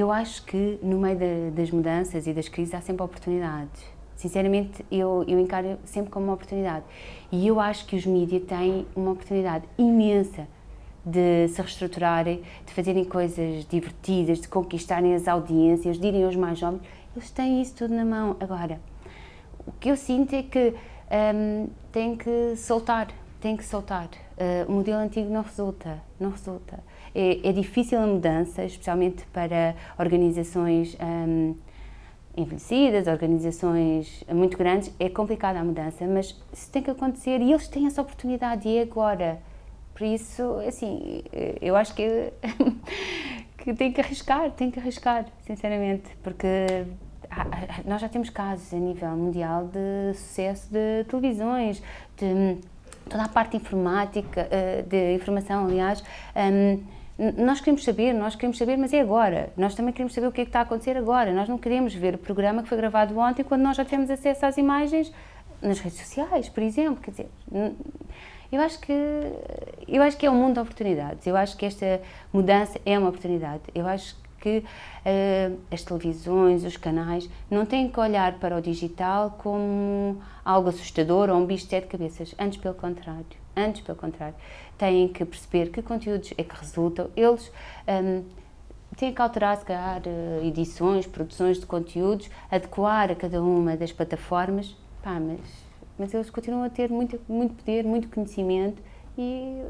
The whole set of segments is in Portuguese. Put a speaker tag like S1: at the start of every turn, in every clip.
S1: eu acho que no meio de, das mudanças e das crises há sempre oportunidades. Sinceramente, eu, eu encaro sempre como uma oportunidade. E eu acho que os mídias têm uma oportunidade imensa de se reestruturarem, de fazerem coisas divertidas, de conquistarem as audiências, de irem aos mais jovens. Eles têm isso tudo na mão. Agora, o que eu sinto é que um, tem que soltar, tem que soltar. Uh, o modelo antigo não resulta, não resulta. É, é difícil a mudança, especialmente para organizações um, envelhecidas, organizações muito grandes, é complicada a mudança, mas isso tem que acontecer e eles têm essa oportunidade e é agora. Por isso, assim, eu acho que, que tem que arriscar, tem que arriscar, sinceramente, porque nós já temos casos a nível mundial de sucesso de televisões, de toda a parte informática, eh, de informação, aliás, hum, nós queremos saber, nós queremos saber, mas é agora. Nós também queremos saber o que é que está a acontecer agora. Nós não queremos ver o programa que foi gravado ontem quando nós já temos acesso às imagens nas redes sociais, por exemplo. Quer dizer, eu acho que eu acho que é um mundo de oportunidades. Eu acho que esta mudança é uma oportunidade. Eu acho que uh, as televisões, os canais, não têm que olhar para o digital como algo assustador ou um bicho de sete cabeças. Antes, pelo contrário. Antes, pelo contrário. Têm que perceber que conteúdos é que resultam. Eles um, têm que alterar, se calhar, eh, edições, produções de conteúdos, adequar a cada uma das plataformas. Pá, mas, mas eles continuam a ter muito, muito poder, muito conhecimento e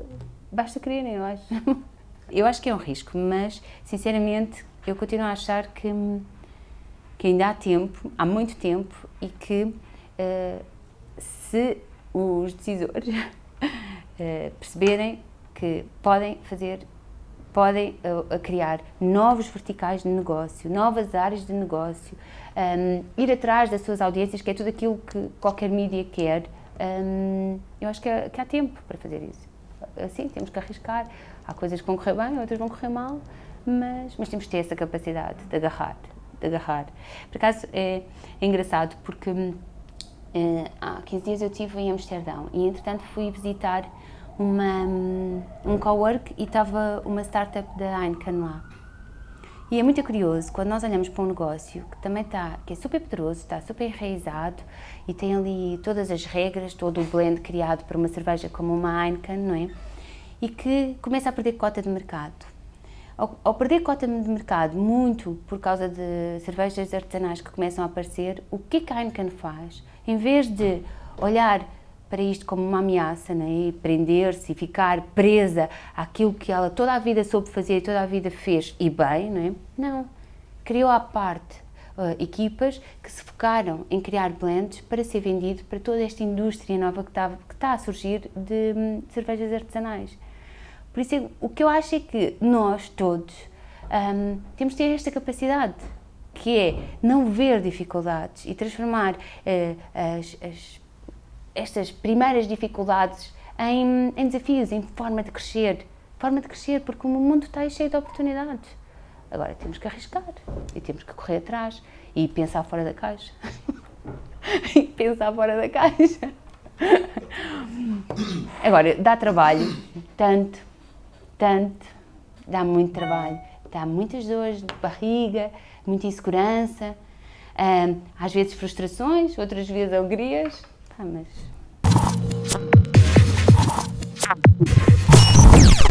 S1: basta quererem, eu acho. Eu acho que é um risco, mas, sinceramente, eu continuo a achar que, que ainda há tempo, há muito tempo, e que uh, se os decisores uh, perceberem que podem fazer, podem uh, criar novos verticais de negócio, novas áreas de negócio, um, ir atrás das suas audiências, que é tudo aquilo que qualquer mídia quer, um, eu acho que, é, que há tempo para fazer isso. Assim, temos que arriscar. Há coisas que vão correr bem, outras vão correr mal, mas, mas temos que ter essa capacidade de agarrar. De agarrar. Por acaso, é, é engraçado porque é, há 15 dias eu estive em Amsterdão e, entretanto, fui visitar uma, um cowork e estava uma startup da Heineken lá. E é muito curioso, quando nós olhamos para um negócio que também está, que é super poderoso, está super enraizado e tem ali todas as regras, todo o blend criado para uma cerveja como uma Heineken, não é? e que começa a perder cota de mercado. Ao, ao, perder cota de mercado, muito por causa de cervejas artesanais que começam a aparecer, o que, é que a Heineken faz? Em vez de olhar para isto como uma ameaça né, e prender-se e ficar presa àquilo que ela toda a vida soube fazer e toda a vida fez e bem, não é? Criou à parte uh, equipas que se focaram em criar blends para ser vendido para toda esta indústria nova que está, que está a surgir de um, cervejas artesanais. Por isso, o que eu acho é que nós todos um, temos de ter esta capacidade, que é não ver dificuldades e transformar uh, as, as, estas primeiras dificuldades em, em, desafios, em forma de crescer. Forma de crescer, porque o mundo está cheio de oportunidades. Agora temos que arriscar e temos que correr atrás e pensar fora da caixa. e pensar fora da caixa. Agora, dá trabalho, tanto tanto, dá muito trabalho, dá muitas dores de barriga, muita insegurança, às vezes frustrações, outras vezes alegrias, ah, mas